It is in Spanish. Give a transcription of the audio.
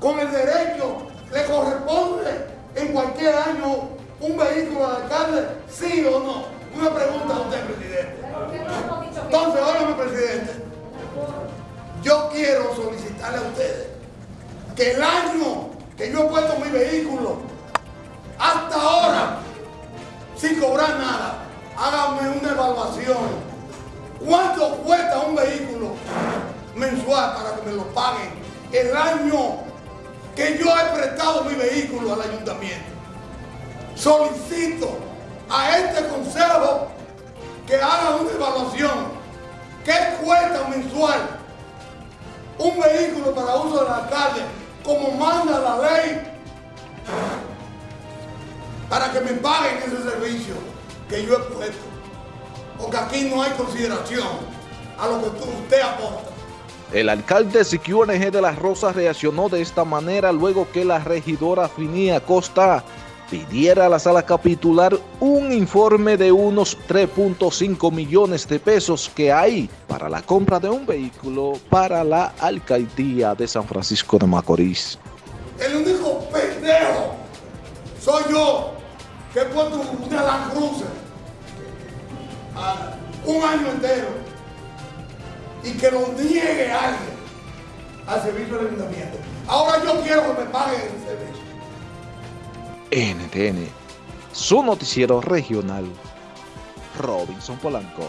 con el derecho, le corresponde en cualquier año un vehículo al alcalde, sí o no. Una pregunta a usted, presidente. Entonces, óyeme, presidente. Yo quiero solicitarle a ustedes que el año que yo he puesto mi vehículo, hasta ahora, sin cobrar nada, háganme una evaluación. ¿Cuánto cuesta un vehículo mensual para que me lo paguen el año que yo he prestado mi vehículo al ayuntamiento? Solicito a este consejo que haga una evaluación. ¿Qué cuesta mensual un vehículo para uso del alcalde como manda la ley para que me paguen ese servicio que yo he puesto? Porque aquí no hay consideración a lo que usted aporta. El alcalde Siquio NG de las Rosas reaccionó de esta manera luego que la regidora Finía Costa pidiera a la sala capitular un informe de unos 3.5 millones de pesos que hay para la compra de un vehículo para la alcaldía de San Francisco de Macorís. El único pendejo soy yo que he puesto una Land Cruiser un año entero y que lo niegue alguien al servicio del ayuntamiento. Ahora yo quiero que me paguen el servicio. NTN, su noticiero regional, Robinson Polanco.